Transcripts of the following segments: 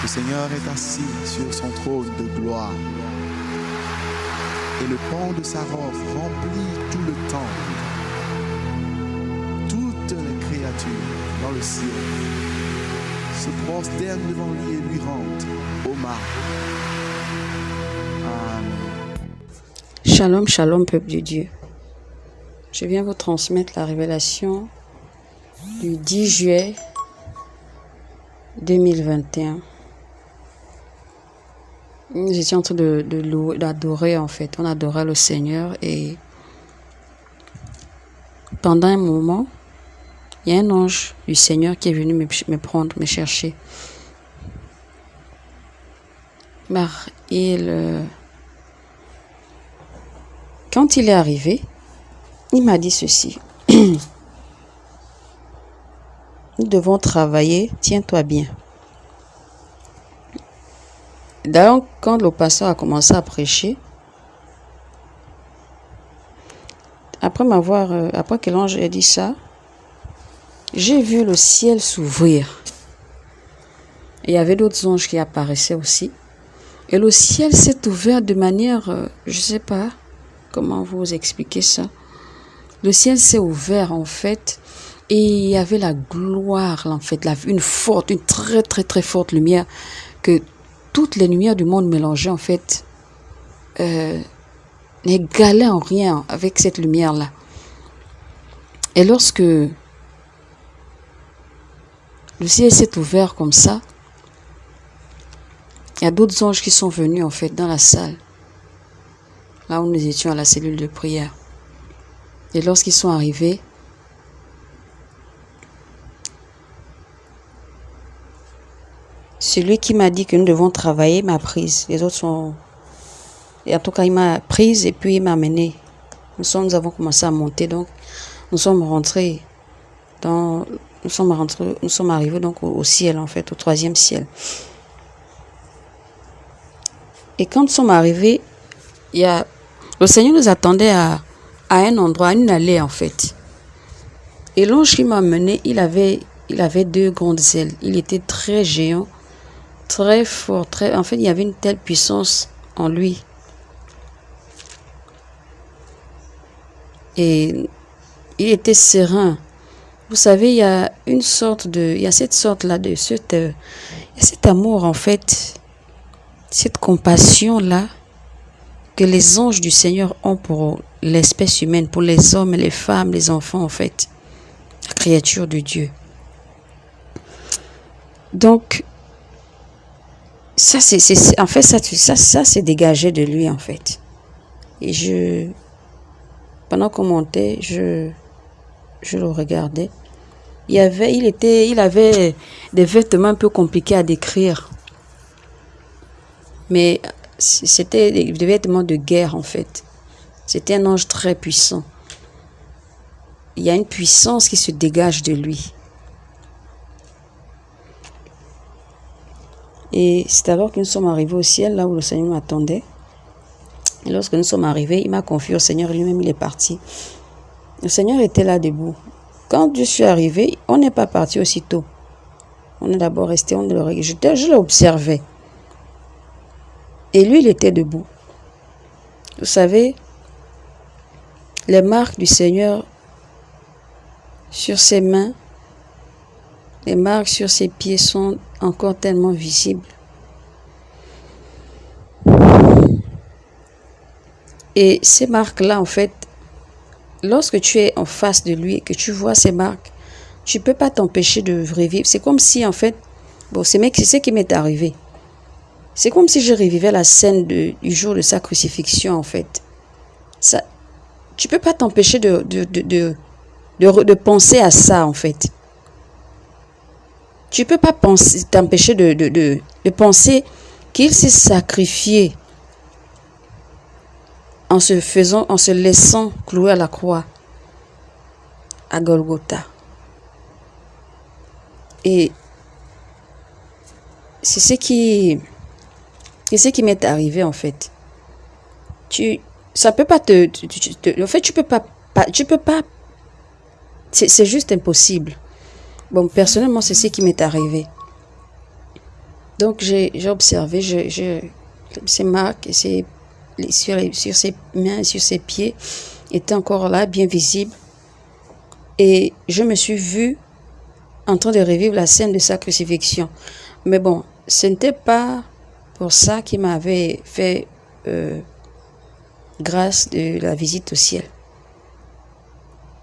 Le Seigneur est assis sur son trône de gloire. Et le pan de sa robe remplit tout le temple. Toutes les créatures dans le ciel se prosternent devant lui et lui rendent hommage. Amen. Shalom, shalom, peuple de Dieu. Je viens vous transmettre la révélation du 10 juillet 2021. Étions en train de, d'adorer en fait. On adorait le Seigneur et pendant un moment, il y a un ange du Seigneur qui est venu me, prendre, me chercher. Il, euh, quand il est arrivé, il m'a dit ceci. Nous devons travailler, tiens-toi bien. D'ailleurs, quand le pasteur a commencé à prêcher, après m'avoir, euh, après que l'ange ait dit ça, j'ai vu le ciel s'ouvrir. Il y avait d'autres anges qui apparaissaient aussi. Et le ciel s'est ouvert de manière, euh, je sais pas comment vous expliquer ça. Le ciel s'est ouvert en fait et il y avait la gloire en fait, la, une forte, une très très très forte lumière que toutes les lumières du monde mélangées en fait euh, n'égalaient en rien avec cette lumière là. Et lorsque le ciel s'est ouvert comme ça, il y a d'autres anges qui sont venus en fait dans la salle, là où nous étions à la cellule de prière. Et lorsqu'ils sont arrivés, celui qui m'a dit que nous devons travailler m'a prise. Les autres sont... Et en tout cas, il m'a prise et puis il m'a amenée. Nous, nous avons commencé à monter, donc nous sommes rentrés dans... Nous sommes, rentrés, nous sommes arrivés donc au, au ciel, en fait, au troisième ciel. Et quand nous sommes arrivés, il y a... le Seigneur nous attendait à, à un endroit, à une allée en fait. Et l'ange qui m'a mené, il avait, il avait deux grandes ailes. Il était très géant, très fort, très. En fait, il y avait une telle puissance en lui. Et il était serein. Vous savez, il y a une sorte de, il y a cette sorte là de, cette, euh, cet amour en fait, cette compassion là que les anges du Seigneur ont pour l'espèce humaine, pour les hommes, les femmes, les enfants, en fait, la créature de Dieu. Donc, ça, c'est, en fait, ça, ça, ça c'est dégagé de lui, en fait. Et je, pendant qu'on montait, je, je le regardais. Il avait, il était, il avait des vêtements un peu compliqués à décrire. Mais c'était des vêtements de guerre en fait. C'était un ange très puissant. Il y a une puissance qui se dégage de lui. Et c'est alors que nous sommes arrivés au ciel, là où le Seigneur m'attendait. Et lorsque nous sommes arrivés, il m'a confié au Seigneur lui-même, il est parti. Le Seigneur était là debout. Quand je suis arrivé, on n'est pas parti aussitôt. On est d'abord resté, on le reg- je, je l'observais. Et lui, il était debout. Vous savez, les marques du Seigneur sur ses mains, les marques sur ses pieds sont encore tellement visibles. Et ces marques-là, en fait, lorsque tu es en face de lui et que tu vois ces marques, tu peux pas t'empêcher de revivre. C'est comme si, en fait, bon, c'est ce qui m'est arrivé. C'est comme si je revivais la scène du jour de sa crucifixion, en fait. Ça, tu peux pas t'empêcher de, de, de, de penser à ça, en fait. Tu peux pas t'empêcher de, de, de, penser qu'il s'est sacrifié en se faisant, en se laissant clouer à la croix à Golgotha. Et c'est ce qui, c'est ce qui m'est arrivé en fait. Tu, ça peut pas te, en fait, tu peux pas, pas tu peux pas, c'est juste impossible. Bon, personnellement, c'est ce qui m'est arrivé. Donc j'ai observé, je, je, ces marques, ces, sur, sur ses mains, sur ses pieds étaient encore là, bien visibles. Et je me suis vue en train de revivre la scène de sa crucifixion. Mais bon, ce n'était pas pour ça qu'il m'avait fait euh, grâce de la visite au ciel.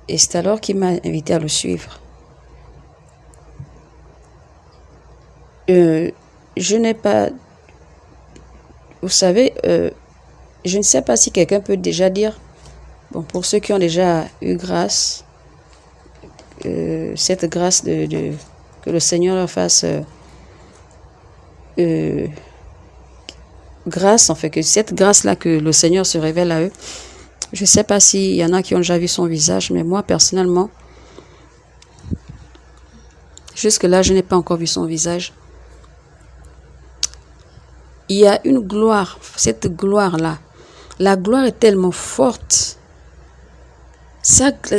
Et c'est alors qu'il m'a invité à le suivre. Euh, je n'ai pas... Vous savez, euh, je ne sais pas si quelqu'un peut déjà dire, bon, pour ceux qui ont déjà eu grâce, euh, cette grâce de, que le Seigneur leur fasse grâce, en fait, que cette grâce-là que le Seigneur se révèle à eux, je ne sais pas s'il y en a qui ont déjà vu son visage, mais moi, personnellement, jusque-là, je n'ai pas encore vu son visage il y a une gloire, cette gloire-là. La gloire est tellement forte.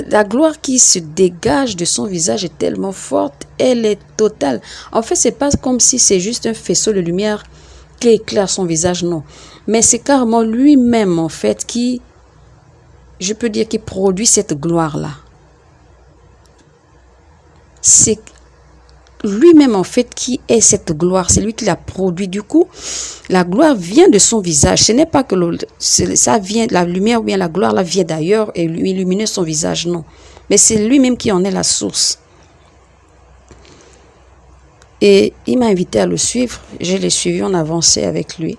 la gloire qui se dégage de son visage est tellement forte, elle est totale. En fait, c'est pas comme si c'est juste un faisceau de lumière qui éclaire son visage, non. Mais c'est carrément lui-même, en fait, qui, je peux dire, qui produit cette gloire-là. Lui-même en fait qui est cette gloire, c'est lui qui l'a produit. Du coup, la gloire vient de son visage. Ce n'est pas que ça vient, la lumière ou bien la gloire la vient d'ailleurs et lui illuminer son visage, non. Mais c'est lui-même qui en est la source. Et il m'a invité à le suivre. Je l'ai suivi, on avançait avec lui.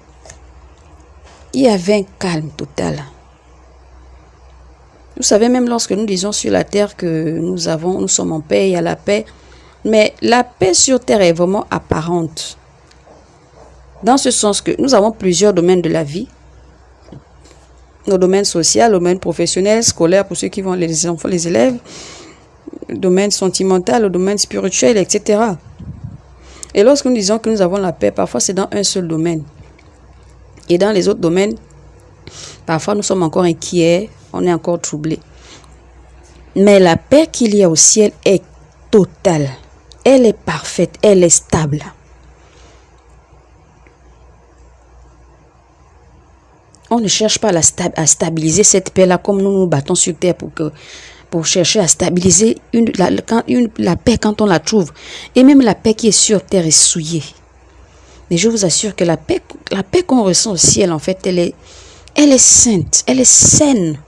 Il y avait un calme total. Vous savez, même lorsque nous disons sur la terre que nous avons, nous sommes en paix, il y a la paix, mais la paix sur terre est vraiment apparente. Dans ce sens que nous avons plusieurs domaines de la vie. Nos domaines sociaux, le domaine professionnel, scolaire pour ceux qui vont les enfants, les élèves, domaine sentimental, le domaine spirituel, etc. Et lorsque nous disons que nous avons la paix, parfois c'est dans un seul domaine. Et dans les autres domaines, parfois nous sommes encore inquiets, on est encore troublés. Mais la paix qu'il y a au ciel est totale elle est parfaite, elle est stable. On ne cherche pas à stabiliser cette paix-là comme nous nous battons sur terre pour, chercher à stabiliser la, paix quand on la trouve. Et même la paix qui est sur terre est souillée. Mais je vous assure que la paix, la paix qu'on ressent au ciel, en fait, elle est, elle est sainte, elle est saine.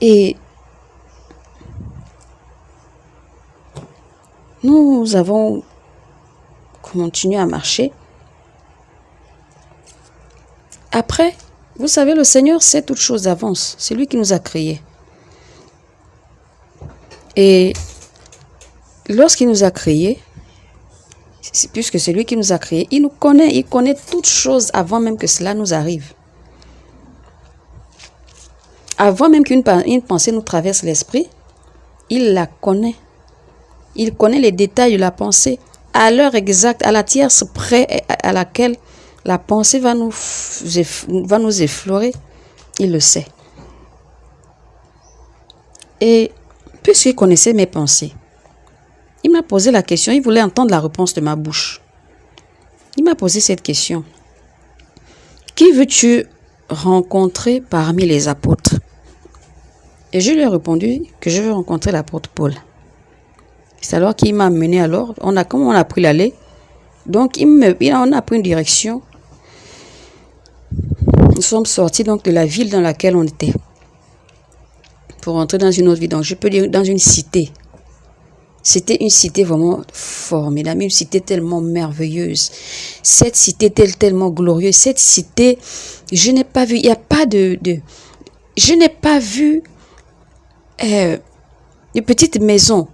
Et Nous avons continué à marcher. Après, vous savez, le Seigneur sait toutes choses d'avance. C'est lui qui nous a créés. Et lorsqu'il nous a créés, puisque c'est lui qui nous a créés, il nous connaît, il connaît toutes choses avant même que cela nous arrive. Avant même qu'une pensée nous traverse l'esprit, il la connaît. Il connaît les détails de la pensée à l'heure exacte, à la tierce près à laquelle la pensée va nous, effleurer. Il le sait. Et puisqu'il connaissait mes pensées, il m'a posé la question, il voulait entendre la réponse de ma bouche. Il m'a posé cette question. Qui veux-tu rencontrer parmi les apôtres? Et je lui ai répondu que je veux rencontrer l'apôtre Paul. C'est alors qu'il m'a mené alors. On a, comment on a pris l'allée Donc, il me, on a pris une direction. Nous sommes sortis donc de la ville dans laquelle on était. Pour entrer dans une autre ville. Donc, je peux dire dans une cité. C'était une cité vraiment formidable, une cité tellement merveilleuse. Cette cité était tellement glorieuse. Cette cité, je n'ai pas vu, il n'y a pas de, de je n'ai pas vu euh, de petites maisons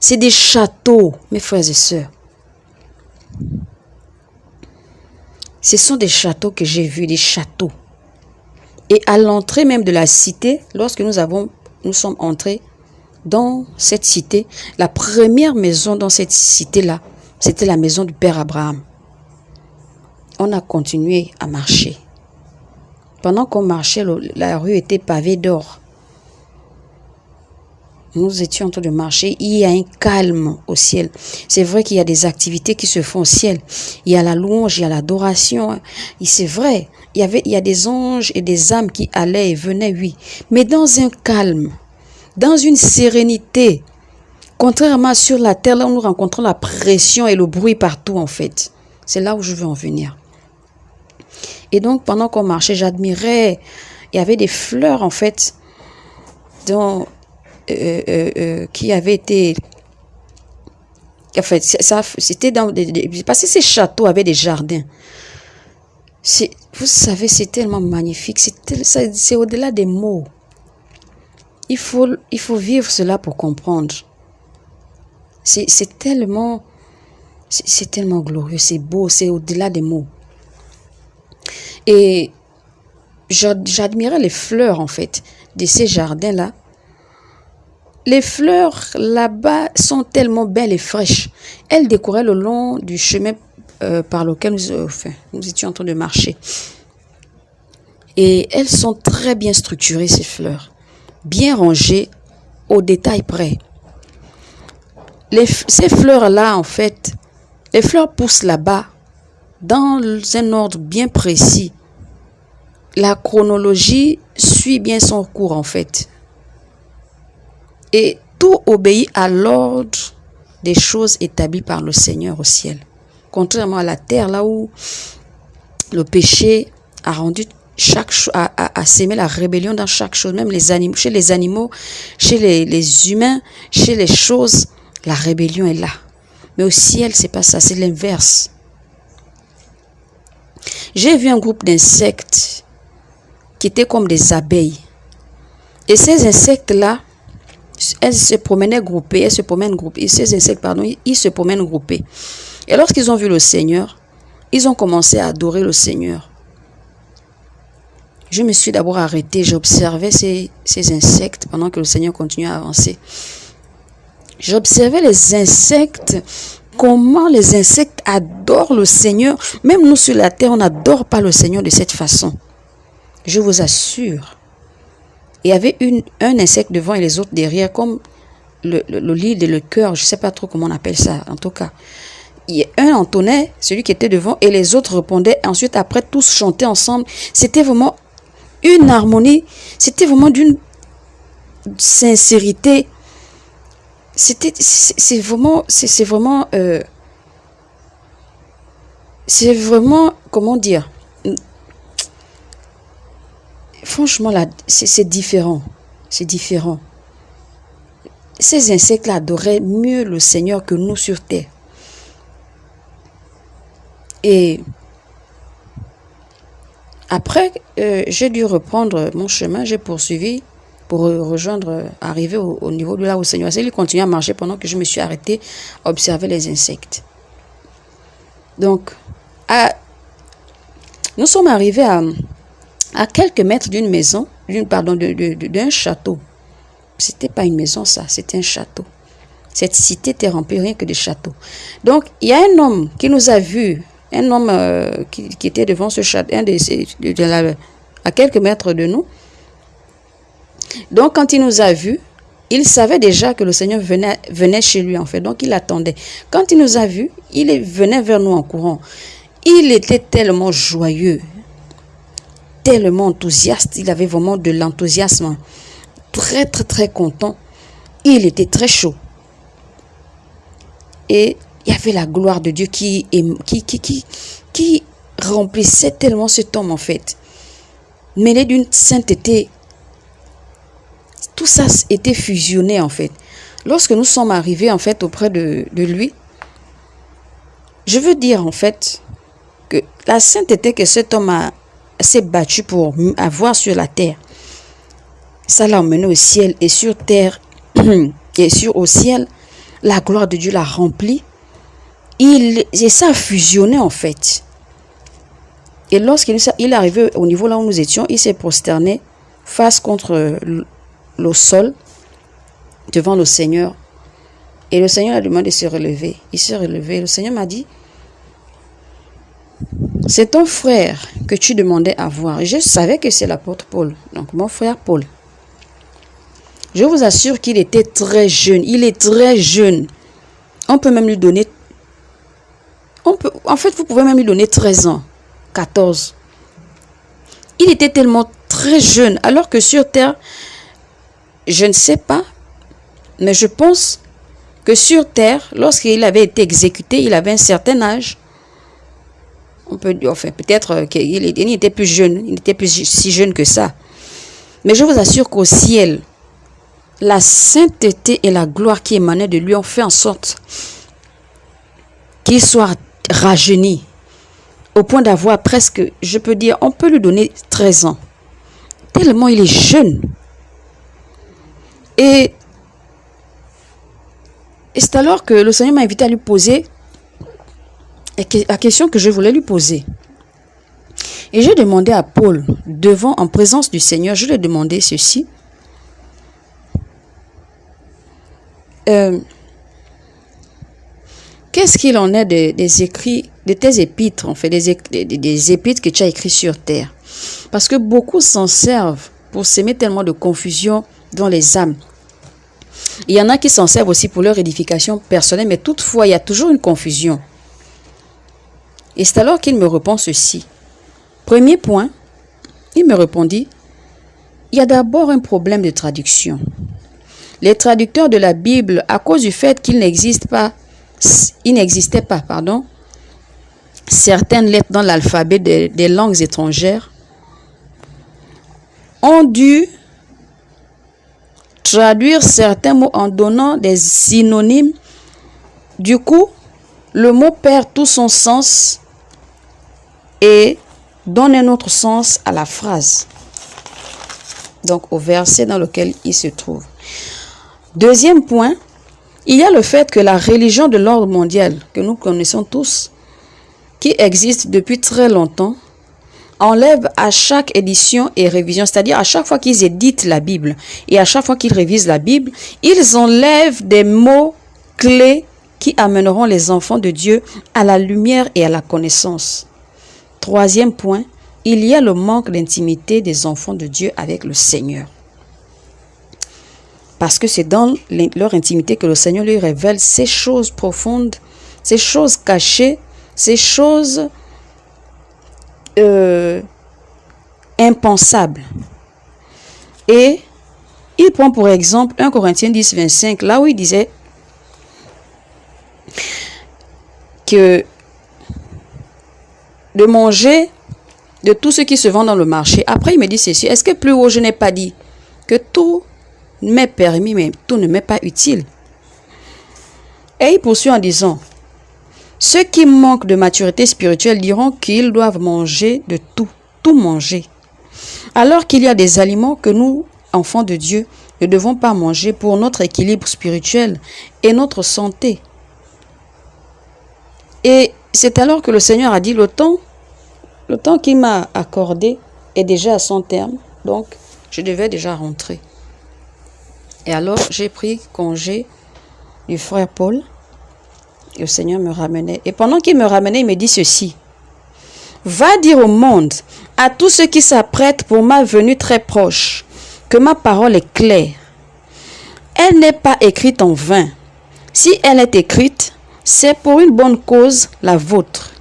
c'est des châteaux, mes frères et sœurs. Ce sont des châteaux que j'ai vus, des châteaux. Et à l'entrée même de la cité, lorsque nous nous sommes entrés dans cette cité, la première maison dans cette cité-là, c'était la maison du Père Abraham. On a continué à marcher. Pendant qu'on marchait, la rue était pavée d'or. Nous étions en train de marcher, il y a un calme au ciel. C'est vrai qu'il y a des activités qui se font au ciel. Il y a la louange, il y a l'adoration. C'est vrai, il y avait, a des anges et des âmes qui allaient et venaient, oui. Mais dans un calme, dans une sérénité. Contrairement sur la terre, là où nous rencontrons la pression et le bruit partout, en fait. C'est là où je veux en venir. Et donc, pendant qu'on marchait, j'admirais. Il y avait des fleurs, en fait, dont, euh, euh, euh, qui avaient été. En fait, ça, c'était dans. Parce que ces châteaux avaient des jardins. Vous savez, c'est tellement magnifique. C'est au-delà des mots. Il faut, il faut vivre cela pour comprendre. C'est tellement, c'est tellement glorieux, c'est beau, c'est au-delà des mots. Et j'admirais les fleurs, en fait, de ces jardins-là. Les fleurs là-bas sont tellement belles et fraîches. Elles découraient le long du chemin euh, par lequel nous, euh, nous étions en train de marcher. Et elles sont très bien structurées, ces fleurs bien rangées au détail près. Ces fleurs-là, en fait, les fleurs poussent là-bas dans un ordre bien précis. La chronologie suit bien son cours, en fait. Et tout obéit à l'ordre des choses établies par le Seigneur au ciel. Contrairement à la terre, là où le péché a rendu chaque s'aimer la rébellion dans chaque chose, même chez les animaux, chez les, les humains, chez les choses, la rébellion est là. Mais au ciel, c'est pas ça, c'est l'inverse. J'ai vu un groupe d'insectes qui étaient comme des abeilles. Et ces insectes-là, elles se promenaient groupées, elles se promènent groupées. Ces insectes, pardon, ils se promènent groupés. Et lorsqu'ils ont vu le Seigneur, ils ont commencé à adorer le Seigneur. Je me suis d'abord arrêté, j'observais ces, ces insectes pendant que le Seigneur continuait à avancer. J'observais les insectes, comment les insectes adorent le Seigneur. Même nous sur la terre, on n'adore pas le Seigneur de cette façon. Je vous assure. Il y avait une, un insecte devant et les autres derrière, comme le, le, le et le cœur, je ne sais pas trop comment on appelle ça, en tout cas. Un entonnait, celui qui était devant, et les autres répondaient. Ensuite, après, tous chantaient ensemble. C'était vraiment une harmonie. C'était vraiment d'une sincérité. C'était, c'est vraiment, c'est vraiment, euh, c'est vraiment, comment dire, franchement c'est différent, c'est différent. Ces insectes-là adoraient mieux le Seigneur que nous sur terre. Et après, euh, j'ai dû reprendre mon chemin, j'ai poursuivi pour rejoindre, arriver au, niveau de là où le Seigneur. Il continue à marcher pendant que je me suis arrêté à observer les insectes. Donc, nous sommes arrivés à, à quelques mètres d'une maison, pardon, d'un château. C'était pas une maison, ça, c'était un château. Cette cité était remplie rien que de châteaux. Donc, il y a un homme qui nous a vus un homme euh, qui, était devant ce château, un de, à quelques mètres de nous. Donc, quand il nous a vus, il savait déjà que le Seigneur venait, venait chez lui, en fait. Donc, il attendait. Quand il nous a vus, il venait vers nous en courant. Il était tellement joyeux, tellement enthousiaste. Il avait vraiment de l'enthousiasme. Très, très, très content. Il était très chaud. Et il y avait la gloire de Dieu qui, qui, qui, qui, qui remplissait tellement cet homme en fait. Mêlé d'une sainteté. Tout ça était fusionné en fait. Lorsque nous sommes arrivés en fait auprès de, de lui, je veux dire en fait que la sainteté que cet homme a s'est battu pour avoir sur la terre, ça l'a emmené au ciel et sur terre et sur au ciel, la gloire de Dieu l'a rempli il, et ça a fusionné en fait. Et lorsqu'il est arrivé au niveau là où nous étions, il s'est prosterné face contre le sol devant le Seigneur. Et le Seigneur a demandé de se relever. Il s'est relevé. Le Seigneur m'a dit, c'est ton frère que tu demandais à voir. Je savais que c'est l'apôtre Paul. Donc mon frère Paul. Je vous assure qu'il était très jeune. Il est très jeune. On peut même lui donner... On peut, en fait, vous pouvez même lui donner 13 ans, 14. Il était tellement très jeune, alors que sur Terre, je ne sais pas, mais je pense que sur Terre, lorsqu'il avait été exécuté, il avait un certain âge. On peut enfin, peut-être qu'il était plus jeune, il n'était plus si jeune que ça. Mais je vous assure qu'au ciel, la sainteté et la gloire qui émanaient de lui ont fait en sorte qu'il soit rajeuni au point d'avoir presque, je peux dire, on peut lui donner 13 ans. Tellement il est jeune. Et c'est alors que le Seigneur m'a invité à lui poser la question que je voulais lui poser. Et j'ai demandé à Paul, devant, en présence du Seigneur, je lui ai demandé ceci. Euh, qu'est-ce qu'il en est des, écrits, de tes épîtres, en fait, des, des, épîtres que tu as écrits sur terre? Parce que beaucoup s'en servent pour s'aimer tellement de confusion dans les âmes. Il y en a qui s'en servent aussi pour leur édification personnelle, mais toutefois, il y a toujours une confusion. Et c'est alors qu'il me répond ceci. Premier point, il me répondit, il y a d'abord un problème de traduction. Les traducteurs de la Bible, à cause du fait qu'il n'existe pas, il n'existait pas, certaines lettres dans l'alphabet des langues étrangères, ont dû traduire certains mots en donnant des synonymes. Du coup, le mot perd tout son sens et donne un autre sens à la phrase. Donc au verset dans lequel il se trouve. Deuxième point, il y a le fait que la religion de l'ordre mondial, que nous connaissons tous, qui existe depuis très longtemps, enlève à chaque édition et révision, c'est-à-dire à chaque fois qu'ils éditent la Bible et à chaque fois qu'ils révisent la Bible, ils enlèvent des mots clés qui amèneront les enfants de Dieu à la lumière et à la connaissance. Troisième point, il y a le manque d'intimité des enfants de Dieu avec le Seigneur. Parce que c'est dans leur intimité que le Seigneur lui révèle ces choses profondes, ces choses cachées, ces choses euh, impensables. Et il prend pour exemple 1 Corinthiens 10, 25, là où il disait que de manger de tout ce qui se vend dans le marché. Après, il me dit ceci. Est-ce que plus haut, je n'ai pas dit que tout m'est permis, mais tout ne m'est pas utile Et il poursuit en disant, ceux qui manquent de maturité spirituelle diront qu'ils doivent manger de tout, tout manger. Alors qu'il y a des aliments que nous, enfants de Dieu, ne devons pas manger pour notre équilibre spirituel et notre santé. Et c'est alors que le Seigneur a dit, le temps le temps qu'il m'a accordé est déjà à son terme, donc je devais déjà rentrer. Et alors, j'ai pris congé du frère Paul. Et le Seigneur me ramenait. Et pendant qu'il me ramenait, il me dit ceci. Va dire au monde, à tous ceux qui s'apprêtent pour ma venue très proche, que ma parole est claire. Elle n'est pas écrite en vain. Si elle est écrite, c'est pour une bonne cause, la vôtre.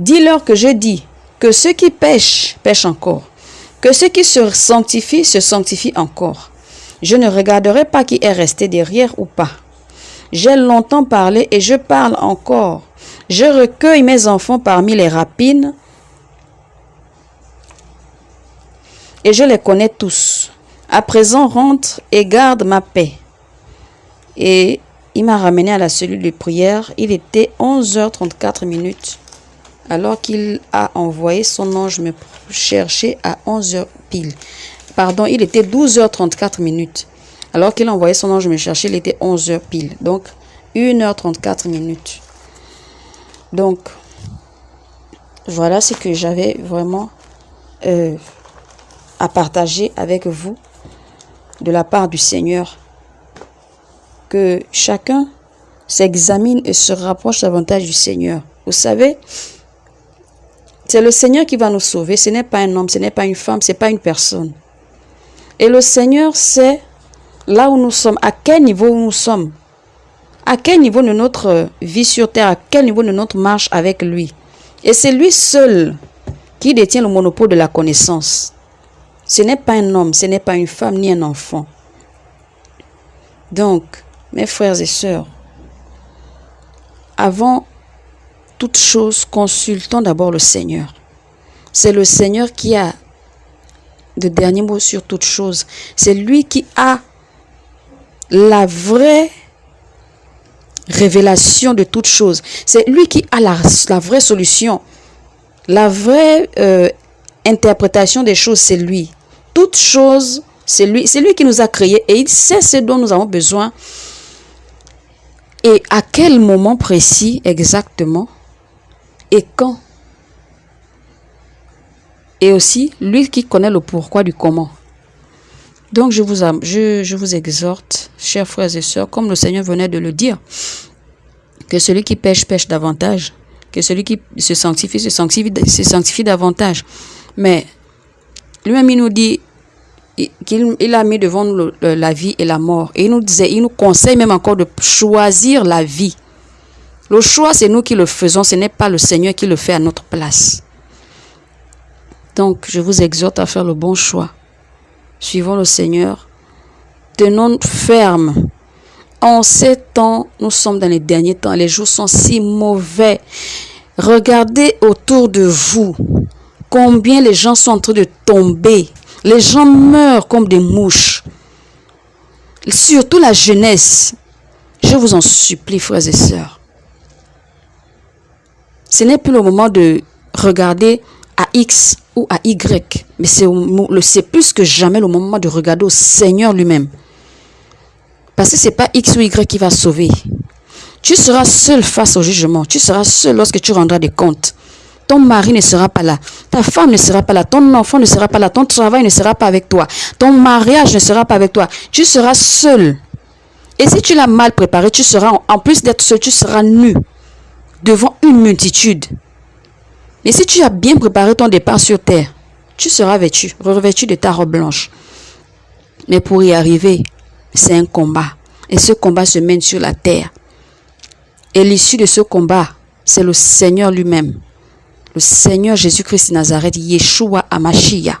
Dis-leur que je dis que ceux qui pêchent, pêchent encore. Que ceux qui se sanctifient, se sanctifient encore. Je ne regarderai pas qui est resté derrière ou pas. J'ai longtemps parlé et je parle encore. Je recueille mes enfants parmi les rapines et je les connais tous. À présent, rentre et garde ma paix. Et il m'a ramené à la cellule de prière. Il était 11h34 minutes alors qu'il a envoyé son ange me chercher à 11h pile. Pardon, il était 12h34 minutes. Alors qu'il a envoyé son ange me chercher, il était 11h pile. Donc, 1h34 minutes. Donc, voilà ce que j'avais vraiment euh, à partager avec vous de la part du Seigneur. Que chacun s'examine et se rapproche davantage du Seigneur. Vous savez, c'est le Seigneur qui va nous sauver. Ce n'est pas un homme, ce n'est pas une femme, ce n'est pas une personne. Et le Seigneur sait là où nous sommes, à quel niveau nous sommes, à quel niveau de notre vie sur terre, à quel niveau de notre marche avec lui. Et c'est lui seul qui détient le monopole de la connaissance. Ce n'est pas un homme, ce n'est pas une femme ni un enfant. Donc, mes frères et sœurs, avant toute chose, consultons d'abord le Seigneur. C'est le Seigneur qui a le dernier mot sur toute chose. C'est lui qui a la vraie révélation de toute chose. C'est lui qui a la, vraie solution. La vraie euh, interprétation des choses, c'est lui. Toute chose, c'est lui. C'est lui qui nous a créés et il sait ce dont nous avons besoin. Et à quel moment précis exactement? Et quand? Et aussi, lui qui connaît le pourquoi du comment. Donc je vous, je, je vous exhorte, chers frères et sœurs, comme le Seigneur venait de le dire, que celui qui pêche, pêche davantage, que celui qui se sanctifie, se sanctifie, se sanctifie davantage. Mais lui-même, il nous dit qu'il il a mis devant nous la vie et la mort. Et il nous disait, il nous conseille même encore de choisir la vie. Le choix, c'est nous qui le faisons, ce n'est pas le Seigneur qui le fait à notre place. Donc, je vous exhorte à faire le bon choix. Suivons le Seigneur. Tenons ferme. En ces temps, nous sommes dans les derniers temps. Les jours sont si mauvais. Regardez autour de vous combien les gens sont en train de tomber. Les gens meurent comme des mouches. Surtout la jeunesse. Je vous en supplie, frères et sœurs. Ce n'est plus le moment de regarder à X ou à Y. Mais c'est plus que jamais le moment de regarder au Seigneur lui-même. Parce que ce n'est pas X ou Y qui va sauver. Tu seras seul face au jugement. Tu seras seul lorsque tu rendras des comptes. Ton mari ne sera pas là. Ta femme ne sera pas là. Ton enfant ne sera pas là. Ton travail ne sera pas avec toi. Ton mariage ne sera pas avec toi. Tu seras seul. Et si tu l'as mal préparé, tu seras, en plus d'être seul, tu seras nu devant une multitude. Mais si tu as bien préparé ton départ sur terre, tu seras vêtu, revêtu de ta robe blanche. Mais pour y arriver, c'est un combat. Et ce combat se mène sur la terre. Et l'issue de ce combat, c'est le Seigneur lui-même. Le Seigneur Jésus-Christ de Nazareth, Yeshua Amashia.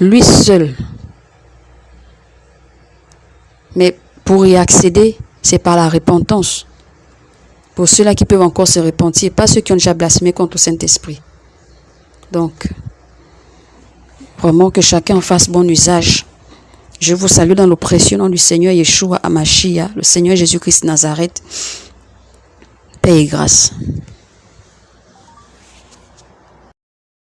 Lui seul. Mais pour y accéder, c'est par la repentance. Pour ceux-là qui peuvent encore se repentir, pas ceux qui ont déjà blasphémé contre le Saint-Esprit. Donc, vraiment que chacun en fasse bon usage. Je vous salue dans le précieux nom du Seigneur Yeshua Amashia, le Seigneur Jésus-Christ Nazareth. Paix et grâce.